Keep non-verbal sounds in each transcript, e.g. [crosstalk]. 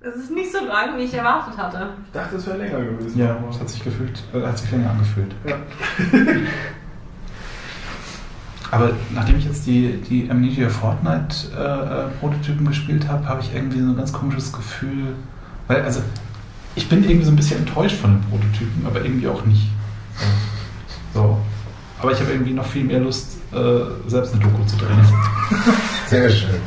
Es ist nicht so lang, wie ich erwartet hatte. Ich dachte, es wäre länger gewesen. Ja, es hat sich gefühlt, äh, hat sich länger angefühlt. Ja. [laughs] Aber nachdem ich jetzt die, die Amnesia Fortnite äh, äh, Prototypen gespielt habe, habe ich irgendwie so ein ganz komisches Gefühl. Weil, also, ich bin irgendwie so ein bisschen enttäuscht von den Prototypen, aber irgendwie auch nicht. So. so. Aber ich habe irgendwie noch viel mehr Lust, äh, selbst eine Doku zu drehen. Sehr schön.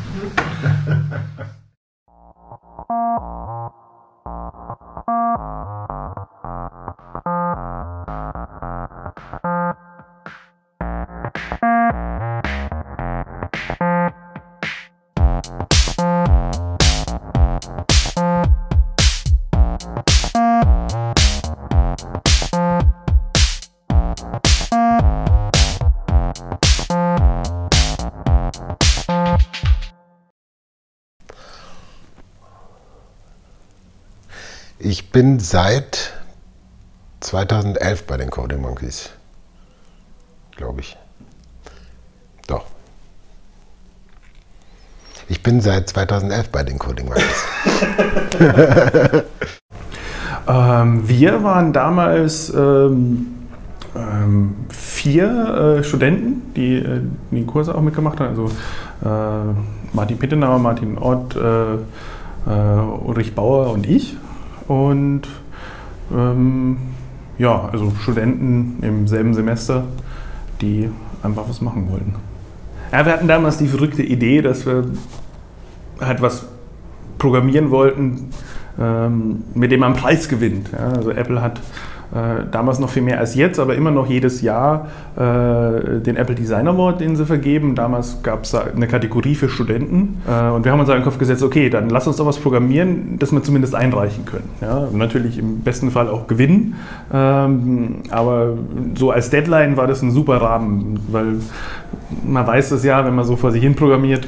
Ich bin seit 2011 bei den Coding Monkeys. Glaube ich. Doch. Ich bin seit 2011 bei den Coding Monkeys. [laughs] ähm, wir waren damals ähm, ähm, vier äh, Studenten, die äh, die Kurse auch mitgemacht haben. Also äh, Martin Pittenauer, Martin Ott, äh, äh, Ulrich Bauer und ich. Und ähm, ja, also Studenten im selben Semester, die einfach was machen wollten. Ja, wir hatten damals die verrückte Idee, dass wir halt was programmieren wollten, ähm, mit dem man Preis gewinnt. Ja, also Apple hat damals noch viel mehr als jetzt, aber immer noch jedes Jahr äh, den Apple Design Award, den sie vergeben. Damals gab es eine Kategorie für Studenten äh, und wir haben uns in den Kopf gesetzt, okay, dann lass uns doch was programmieren, das wir zumindest einreichen können. Ja, natürlich im besten Fall auch gewinnen, ähm, aber so als Deadline war das ein super Rahmen, weil man weiß das ja, wenn man so vor sich hin programmiert,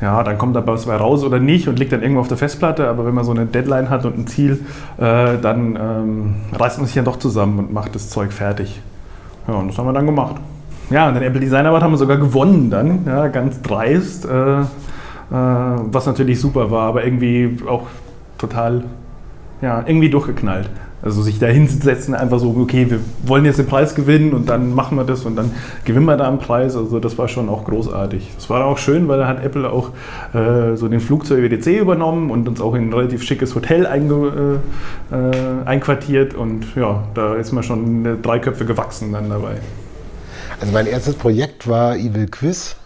ja, dann kommt da was raus oder nicht und liegt dann irgendwo auf der Festplatte. Aber wenn man so eine Deadline hat und ein Ziel, äh, dann ähm, reißt man sich ja doch zusammen und macht das Zeug fertig. Ja, und das haben wir dann gemacht. Ja, und den Apple Design Award haben wir sogar gewonnen dann, ja, ganz dreist, äh, äh, was natürlich super war, aber irgendwie auch total, ja, irgendwie durchgeknallt. Also sich da hinsetzen, einfach so, okay, wir wollen jetzt den Preis gewinnen und dann machen wir das und dann gewinnen wir da einen Preis. Also das war schon auch großartig. Das war auch schön, weil da hat Apple auch äh, so den Flug zur WWDC übernommen und uns auch in ein relativ schickes Hotel einge, äh, äh, einquartiert und ja, da ist man schon drei Köpfe gewachsen dann dabei. Also mein erstes Projekt war Evil Quiz.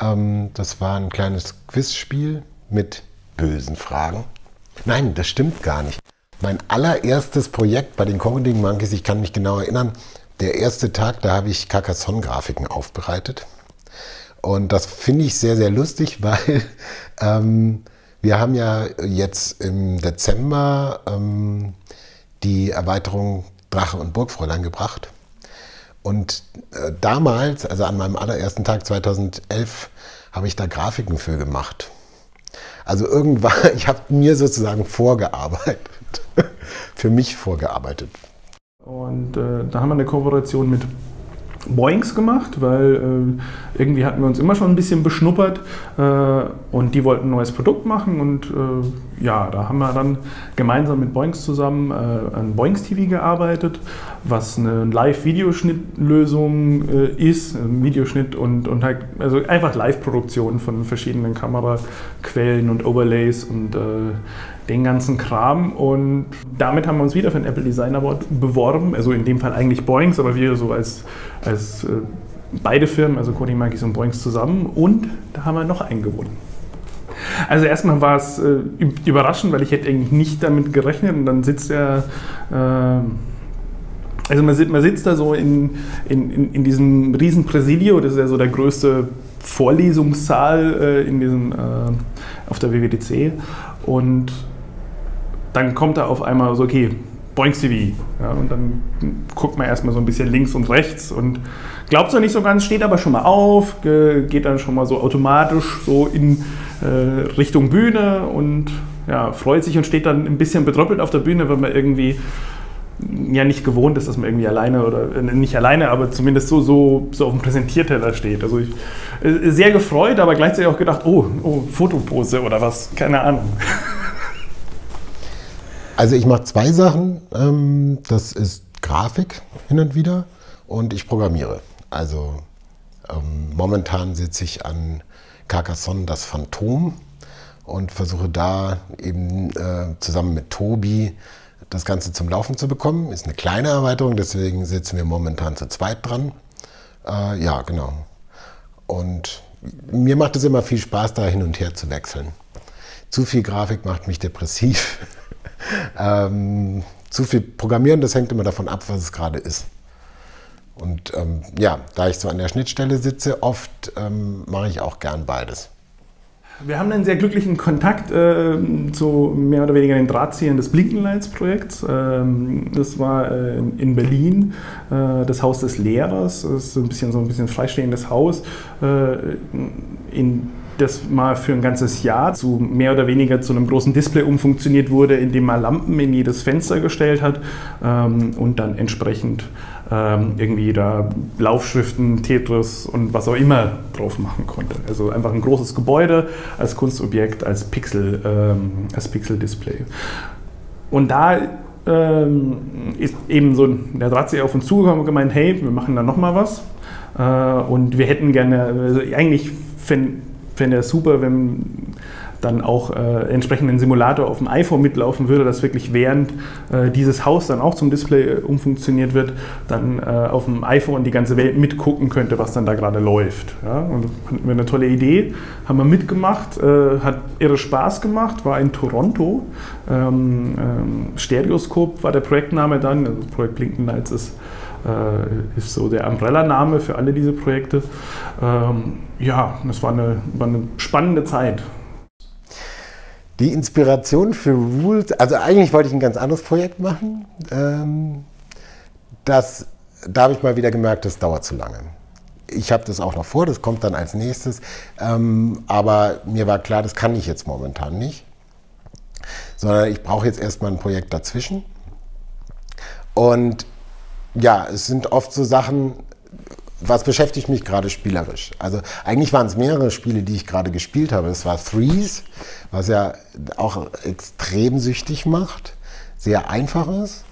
Ähm, das war ein kleines Quizspiel mit bösen Fragen. Nein, das stimmt gar nicht. Mein allererstes Projekt bei den Coding Monkeys, ich kann mich genau erinnern, der erste Tag, da habe ich Carcassonne-Grafiken aufbereitet. Und das finde ich sehr, sehr lustig, [laughs] weil ähm, wir haben ja jetzt im Dezember ähm, die Erweiterung Drache und Burgfräulein gebracht. Und äh, damals, also an meinem allerersten Tag 2011, habe ich da Grafiken für gemacht. Also irgendwann, [laughs] ich habe mir sozusagen vorgearbeitet. [laughs] für mich vorgearbeitet. Und äh, da haben wir eine Kooperation mit Boings gemacht, weil äh, irgendwie hatten wir uns immer schon ein bisschen beschnuppert äh, und die wollten ein neues Produkt machen und äh, ja, da haben wir dann gemeinsam mit Boings zusammen äh, an Boings TV gearbeitet, was eine Live-Videoschnittlösung äh, ist, ein Videoschnitt und, und halt, also einfach Live-Produktion von verschiedenen Kameraquellen und Overlays und äh, den ganzen Kram. Und damit haben wir uns wieder für den Apple Design Award beworben. Also in dem Fall eigentlich Boeings, aber wir so als, als äh, beide Firmen, also Cody Monkeys und Boeings zusammen. Und da haben wir noch einen gewonnen. Also erstmal war es äh, überraschend, weil ich hätte eigentlich nicht damit gerechnet. Und dann sitzt er... Äh, also man sitzt, man sitzt da so in, in, in, diesem riesen Präsidio, das ist ja so der größte Vorlesungssaal äh, in diesem, äh, auf der WWDC. Und dann kommt da auf einmal so, okay, Boinks TV. Ja, und dann guckt man erstmal so ein bisschen links und rechts und glaubt es noch nicht so ganz, steht aber schon mal auf, geht dann schon mal so automatisch so in äh, Richtung Bühne und ja, freut sich und steht dann ein bisschen betröppelt auf der Bühne, weil man irgendwie ja nicht gewohnt ist, dass man irgendwie alleine oder äh, nicht alleine, aber zumindest so, so, so auf dem Präsentierteller steht. Also ich äh, sehr gefreut, aber gleichzeitig auch gedacht, oh, oh Fotopose oder was, keine Ahnung. [laughs] Also ich mache zwei Sachen. Ähm, das ist Grafik hin und wieder und ich programmiere. Also ähm, momentan sitze ich an Carcassonne das Phantom und versuche da eben äh, zusammen mit Tobi das Ganze zum Laufen zu bekommen. Ist eine kleine Erweiterung, deswegen sitzen wir momentan zu zweit dran. Äh, ja, genau. Und mir macht es immer viel Spaß, da hin und her zu wechseln. Zu viel Grafik macht mich depressiv. [laughs] ähm, zu viel Programmieren, das hängt immer davon ab, was es gerade ist. Und ähm, ja, da ich so an der Schnittstelle sitze, oft ähm, mache ich auch gern beides. Wir haben einen sehr glücklichen Kontakt äh, zu mehr oder weniger den Drahtziehern des Blinkenlights-Projekts. Ähm, das war äh, in Berlin, äh, das Haus des Lehrers. Das ist ein bisschen so ein bisschen freistehendes Haus, äh, in das mal für ein ganzes Jahr zu mehr oder weniger zu einem großen Display umfunktioniert wurde, indem man Lampen in jedes Fenster gestellt hat ähm, und dann entsprechend ähm, irgendwie da Laufschriften, Tetris und was auch immer drauf machen konnte. Also einfach ein großes Gebäude als Kunstobjekt, als Pixel, ähm, als Pixel-Display. Und da ähm, ist eben so der Drahtzieher auf uns zugekommen und gemeint, hey, wir machen da nochmal was. Äh, und wir hätten gerne, also eigentlich fände er super, wenn dann auch äh, entsprechend ein Simulator auf dem iPhone mitlaufen würde, dass wirklich während äh, dieses Haus dann auch zum Display äh, umfunktioniert wird, dann äh, auf dem iPhone die ganze Welt mitgucken könnte, was dann da gerade läuft. Ja? Und fanden wir eine tolle Idee, haben wir mitgemacht, äh, hat irre Spaß gemacht, war in Toronto. Ähm, ähm, Stereoscope war der Projektname dann, also Projekt Blinken Lights ist ist so der Umbrella-Name für alle diese Projekte. Ähm, ja, das war eine, war eine spannende Zeit. Die Inspiration für Rules, also eigentlich wollte ich ein ganz anderes Projekt machen. Ähm, das, da habe ich mal wieder gemerkt, das dauert zu lange. Ich habe das auch noch vor, das kommt dann als nächstes. Ähm, aber mir war klar, das kann ich jetzt momentan nicht. Sondern ich brauche jetzt erstmal ein Projekt dazwischen. Und ja, es sind oft so Sachen, was beschäftigt mich gerade spielerisch? Also eigentlich waren es mehrere Spiele, die ich gerade gespielt habe. Es war Threes, was ja auch extrem süchtig macht, sehr einfach ist.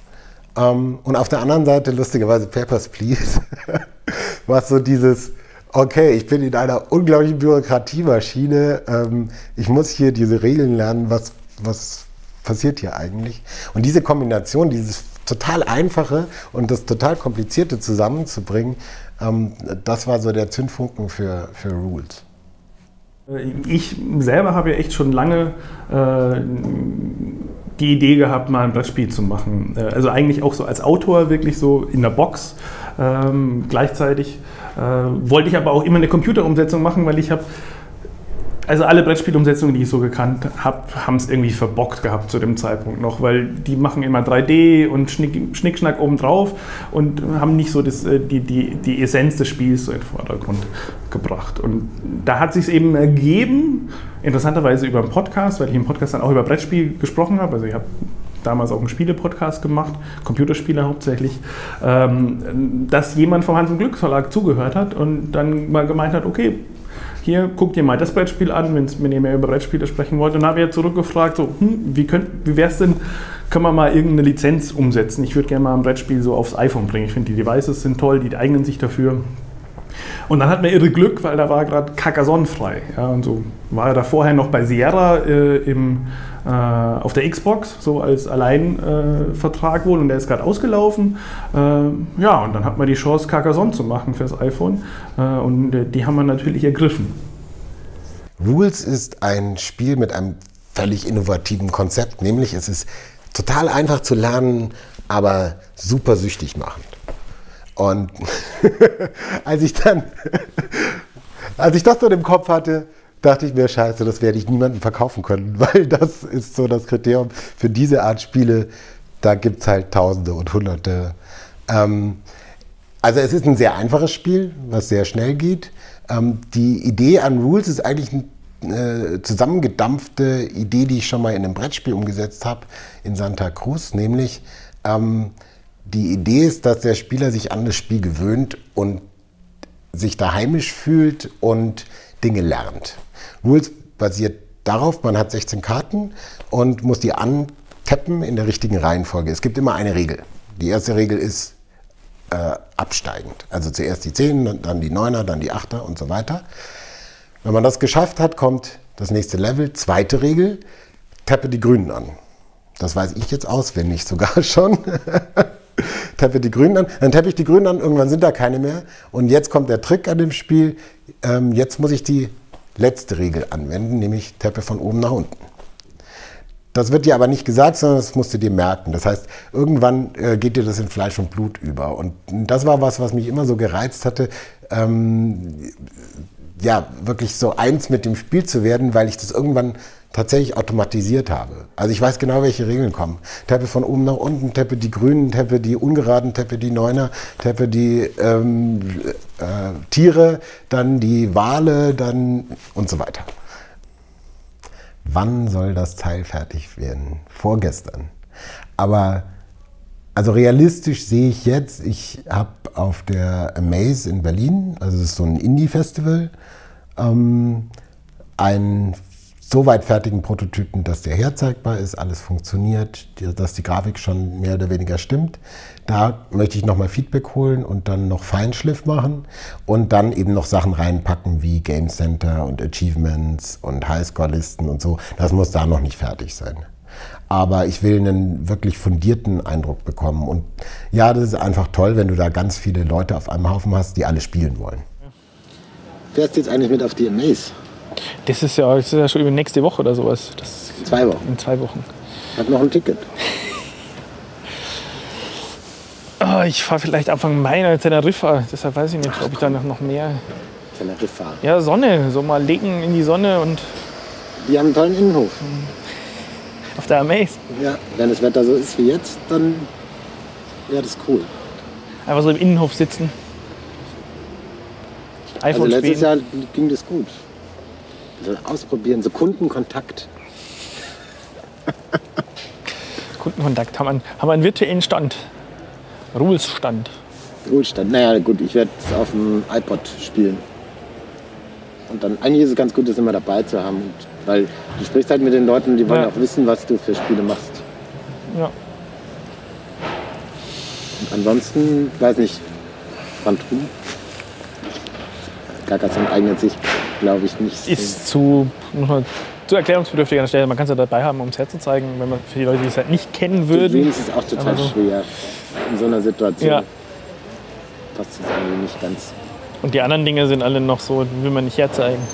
Ähm, und auf der anderen Seite lustigerweise Papers, Please, [laughs] was so dieses, okay, ich bin in einer unglaublichen Bürokratiemaschine, ähm, ich muss hier diese Regeln lernen, was, was passiert hier eigentlich? Und diese Kombination, dieses total einfache und das total komplizierte zusammenzubringen, ähm, das war so der Zündfunken für, für Rules. Ich selber habe ja echt schon lange äh, die Idee gehabt, mal ein Brettspiel zu machen. Äh, also eigentlich auch so als Autor wirklich so in der Box. Ähm, gleichzeitig äh, wollte ich aber auch immer eine Computerumsetzung machen, weil ich habe also alle Brettspielumsetzungen, die ich so gekannt habe, haben es irgendwie verbockt gehabt zu dem Zeitpunkt noch, weil die machen immer 3D und Schnick, Schnickschnack obendrauf und haben nicht so das, äh, die, die, die Essenz des Spiels so in den Vordergrund gebracht. Und da hat sich eben ergeben, interessanterweise über einen Podcast, weil ich im Podcast dann auch über Brettspiel gesprochen habe. Also ich habe damals auch einen Spiele-Podcast gemacht, Computerspiele hauptsächlich, ähm, dass jemand vom Hans- und Glück Verlag zugehört hat und dann mal gemeint hat, okay, hier, guckt ihr mal das Brettspiel an, wenn ihr mehr über Brettspiele sprechen wollt. Und dann habe ich zurückgefragt, so, hm, wie, wie wäre es denn, können wir mal irgendeine Lizenz umsetzen? Ich würde gerne mal ein Brettspiel so aufs iPhone bringen. Ich finde, die Devices sind toll, die eignen sich dafür. Und dann hat man irre Glück, weil da war gerade Carcassonne frei. Ja, und so war er da vorher noch bei Sierra äh, im, auf der Xbox, so als Alleinvertrag äh, wohl, und der ist gerade ausgelaufen. Äh, ja, und dann hat man die Chance, Carcassonne zu machen fürs iPhone. Äh, und äh, die haben wir natürlich ergriffen. Rules ist ein Spiel mit einem völlig innovativen Konzept, nämlich es ist total einfach zu lernen, aber super süchtig machend. Und [laughs] als ich dann, [laughs] als ich das so im Kopf hatte, dachte ich mir, scheiße, das werde ich niemandem verkaufen können, [laughs] weil das ist so das Kriterium für diese Art Spiele. Da gibt es halt Tausende und Hunderte. Ähm, also es ist ein sehr einfaches Spiel, was sehr schnell geht. Ähm, die Idee an Rules ist eigentlich eine äh, zusammengedampfte Idee, die ich schon mal in einem Brettspiel umgesetzt habe in Santa Cruz, nämlich ähm, die Idee ist, dass der Spieler sich an das Spiel gewöhnt und sich da heimisch fühlt und Dinge lernt. Rules basiert darauf, man hat 16 Karten und muss die an, tappen in der richtigen Reihenfolge. Es gibt immer eine Regel. Die erste Regel ist äh, absteigend. Also zuerst die 10, dann die 9er, dann die 8er und so weiter. Wenn man das geschafft hat, kommt das nächste Level. Zweite Regel, tappe die Grünen an. Das weiß ich jetzt auswendig sogar [laughs] schon. [laughs] tappe die Grünen an. Dann tappe ich die Grünen an, irgendwann sind da keine mehr. Und jetzt kommt der Trick an dem Spiel. Ähm, jetzt muss ich die letzte Regel anwenden, nämlich tappe von oben nach unten. Das wird dir aber nicht gesagt, sondern das musst du dir merken. Das heißt, irgendwann äh, geht dir das in Fleisch und Blut über. Und das war was, was mich immer so gereizt hatte, ähm, ja, wirklich so eins mit dem Spiel zu werden, weil ich das irgendwann tatsächlich automatisiert habe. Also ich weiß genau, welche Regeln kommen. Teppe von oben nach unten, Teppe die Grünen, Teppe die Ungeraden, Teppe die Neuner, Teppe die ähm, äh, Tiere, dann die Wale, dann und so weiter. Wann soll das Teil fertig werden? Vorgestern. Aber also realistisch sehe ich jetzt, ich habe auf der Amaze in Berlin, also es ist so ein Indie-Festival, ähm, einen so weit fertigen Prototypen, dass der herzeigbar ist, alles funktioniert, dass die Grafik schon mehr oder weniger stimmt. Da möchte ich nochmal Feedback holen und dann noch Feinschliff machen und dann eben noch Sachen reinpacken wie Game Center und Achievements und Highscore-Listen und so. Das muss da noch nicht fertig sein. Aber ich will einen wirklich fundierten Eindruck bekommen. Und ja, das ist einfach toll, wenn du da ganz viele Leute auf einem Haufen hast, die alle spielen wollen. Fährst du jetzt eigentlich mit auf die Amaze? Das ist ja, das ist ja schon über nächste Woche oder sowas. Das Zwei Wochen. in zwei Wochen. Hat noch ein Ticket. Oh, [laughs] ich fahre vielleicht Anfang Mai nach Teneriffa. Deshalb weiß ich nicht, ob ich da noch mehr. Teneriffa. Ja, Sonne. So mal legen in die Sonne und Die haben einen tollen Innenhof. [laughs] auf der Amaze. Ja, wenn das Wetter so ist wie jetzt, dann wäre das cool. Einfach so im Innenhof sitzen. Also iPhone letztes spielen. Jahr ging das gut. Also ausprobieren, so Kundenkontakt. [laughs] Kundenkontakt. Haben einen, haben einen virtuellen Stand. Rules-Stand. Ruhestand. Naja, gut, ich werde es auf dem iPod spielen. Und dann, eigentlich ist es ganz gut, das immer dabei zu haben. Und, weil du sprichst halt mit den Leuten, die wollen Ja. auch wissen, was du für Spiele machst. Ja. Und ansonsten, weiß nicht, Phantom. Carcassonne eignet sich, glaube ich, nicht. so. Ist zu, zu erklärungsbedürftig an der Stelle. Man kann es ja dabei haben, um es herzuzeigen, wenn man für die Leute, die es halt nicht kennen würden. Dreams ist auch total so- schwer. In so einer Situation Ja. passt es irgendwie nicht ganz. Und die anderen Dinge sind alle noch so, die will man nicht herzeigen. [laughs]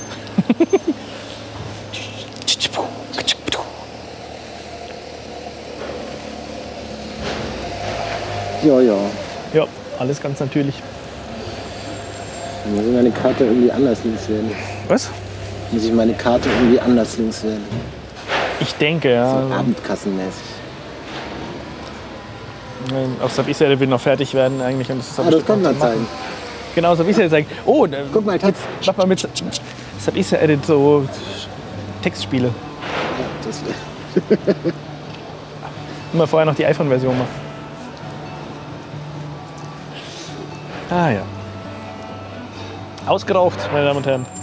Ja, ja. Ja, alles ganz natürlich. Muss ich meine Karte irgendwie anders links wählen. Was? Muss ich meine Karte irgendwie anders links wählen. Ich denke, ja. So abendkassenmäßig. auch Subisel will noch fertig werden eigentlich. Und das ist Ah, das zu machen. zeigen. Genau, Subisel zeigen. Oh, Guck mal, Text. mach mal mit Subisel Edit so Textspiele. Ja, das wär- [laughs] Mal vorher noch die iPhone-Version machen. Ah ja. Ausgeraucht, meine Damen und Herren.